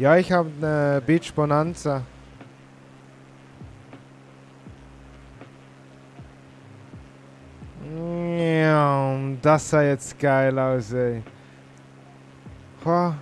Ja, ich habe eine Beach Bonanza. Ja, das sah jetzt geil aus, ey. Boah.